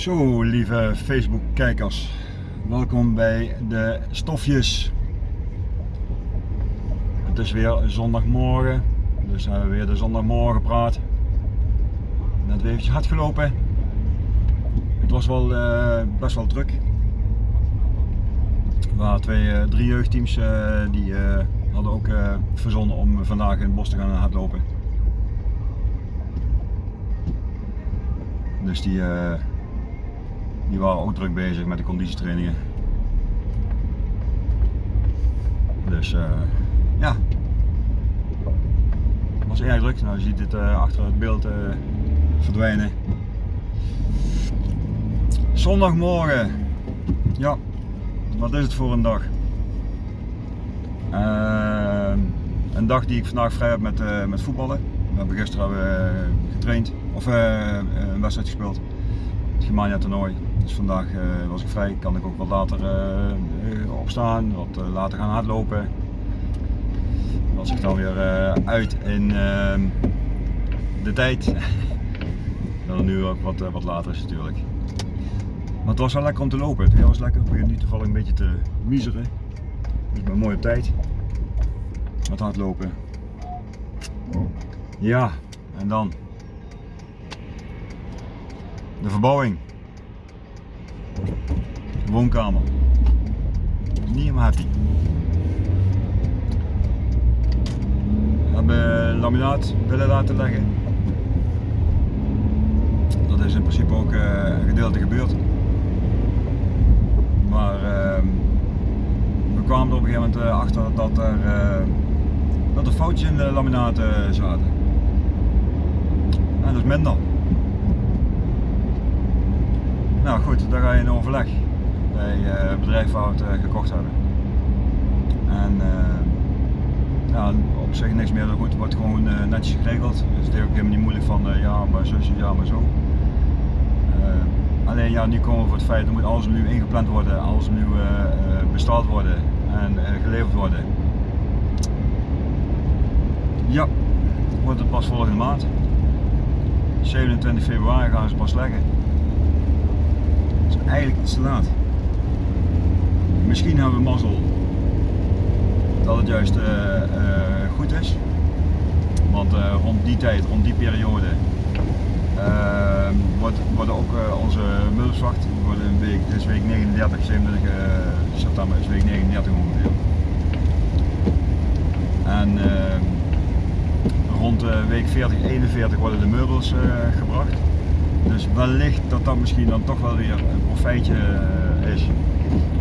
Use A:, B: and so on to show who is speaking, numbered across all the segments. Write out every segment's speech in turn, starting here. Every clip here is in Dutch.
A: Zo, lieve Facebook-kijkers, welkom bij de stofjes. Het is weer zondagmorgen, dus hebben we weer de zondagmorgen praat. Net weer eventjes hard gelopen. Het was wel uh, best wel druk. Er waren twee, uh, drie jeugdteams uh, die hadden ook verzonnen om vandaag in het bos te gaan hardlopen. Dus die die waren ook druk bezig met de conditietrainingen. Dus uh, ja, het was erg druk. Nou, je ziet het uh, achter het beeld uh, verdwijnen. Zondagmorgen. Ja, wat is het voor een dag? een dag die ik vandaag vrij heb met, met voetballen. We hebben gisteren getraind, of een wedstrijd gespeeld. Het Germania toernooi. Dus vandaag uh, was ik vrij, kan ik ook wat later uh, opstaan, wat later gaan hardlopen. Was ik dan weer uit in ehm, de tijd. het nu ook wat, wat later is natuurlijk. Maar het was wel lekker om te lopen. Het was lekker. Ik begin nu toevallig een beetje te miseren. Dus ik mooi op tijd. Met hardlopen. Ja, en dan de verbouwing woonkamer. Niet helemaal happy. We hebben laminaat willen laten leggen. Dat is in principe ook uh, een gedeelte gebeurd. Maar uh, we kwamen er op een gegeven moment uh, achter dat er, uh, dat er foutjes in de laminaten zaten. En dat is minder. Nou goed, dan ga je in overleg bij uh, bedrijf waar we het gekocht hebben. En ja, op zich niks meer dan goed, wordt gewoon netjes geregeld. Dus het is ook helemaal niet moeilijk van ja maar zo, ja maar zo. alleen ja, nu komen we voor het feit dat moet alles nu ingepland worden, alles nu besteld worden en geleverd worden. Ja, wordt het pas volgende maand. 27 februari gaan ze pas leggen. Eigenlijk iets te laat. Misschien hebben we mazzel dat het juist uh, uh, goed is. Want uh, rond die tijd, rond die periode, wordt, worden ook onze meubelswacht, worden een week, dit is week 39, 27 september week 39 ongeveer. En rond week 40, 41 worden de meubels gebracht. Dus wellicht dat dat misschien dan toch wel weer een profijtje is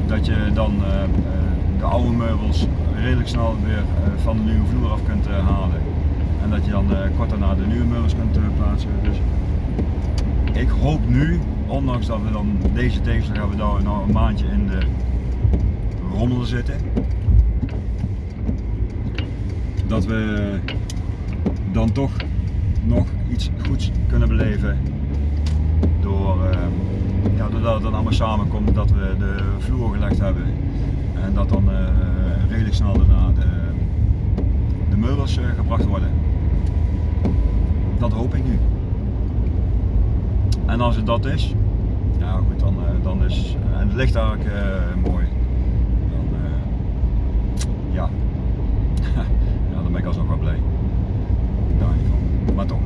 A: dat je dan eh, eh, de oude meubels redelijk snel weer eh, van de nieuwe vloer af kunt halen. En dat je dan kort daarna de nieuwe meubels kunt plaatsen. Dus ik hoop nu, ondanks dat we dan deze tegenslag hebben, dat we nou een maandje in de rommel zitten. Dat we dan toch nog iets goeds kunnen beleven door ja, doordat het dan allemaal samenkomt dat we de vloer gelegd hebben en dat dan uh, redelijk snel daarna de, de meubels uh, gebracht worden. Dat hoop ik nu. En als het dat is, ja goed, dan, uh, dan is, en het ligt eigenlijk mooi, dan ja, ja, dan ben ik alsnog wel blij. Daar Maar toch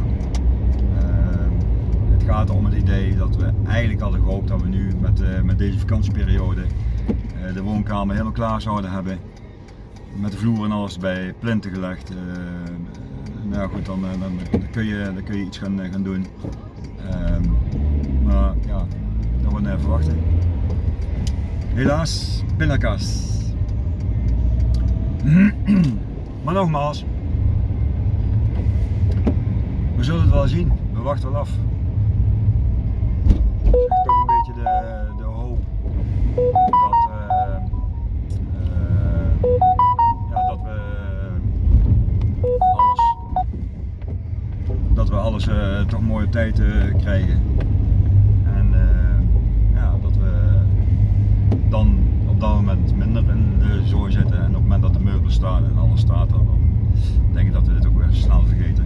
A: om het idee dat we eigenlijk hadden gehoopt dat we nu met, uh, met deze vakantieperiode uh, de woonkamer helemaal klaar zouden hebben. Met de vloer en alles bij plinten gelegd. Uh, nou goed, dan, dan, dan, kun je, dan kun je iets gaan, gaan doen. Ehm, maar ja, dat wordt even wachten. Helaas, pindakaas. maar nogmaals, we zullen het wel zien. We wachten wel af we alles uh, toch mooi op tijd krijgen. En ja, dat we dan op dat moment minder in de zooi zitten en op het moment dat de meubels staan en alles staat dan denk ik dat we dit ook weer snel vergeten.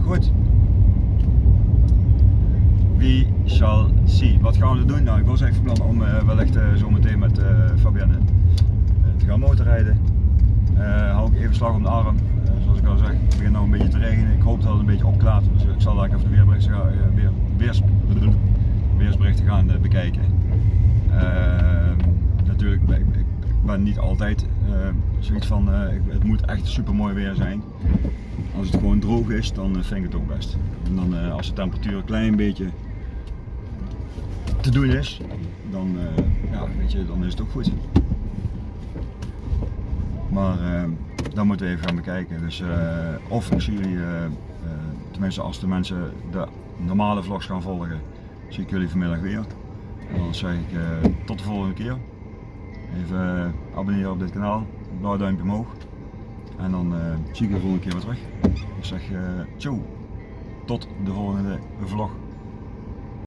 A: Goed. Wie shall see. Wat gaan we doen? Nou, ik was even plan om uh, wellicht uh, zo meteen met Fabienne te gaan motorrijden. hou ik even slag om de arm. Al zeg, het begint nog een beetje te regenen. Ik hoop dat het een beetje opklaart. Dus ik zal daar even de weerberichten weer, weers, weersberichten gaan bekijken. natuurlijk, ik, ben niet altijd zoiets van, het moet echt super mooi weer zijn. Als het gewoon droog is, dan vind ik het ook best. En dan als de temperatuur een klein beetje te doen is, dan, ja, weet je, dan is het ook goed. Maar uh, dan moeten we even gaan bekijken. Dus, uh, of ik zie jullie, tenminste als de mensen de normale vlogs gaan volgen, zie ik jullie vanmiddag weer. En dan zeg ik tot de volgende keer. Even abonneren op dit kanaal, blauw duimpje omhoog. En dan zie ik de volgende keer weer terug. Ik zeg ciao, tot de volgende vlog.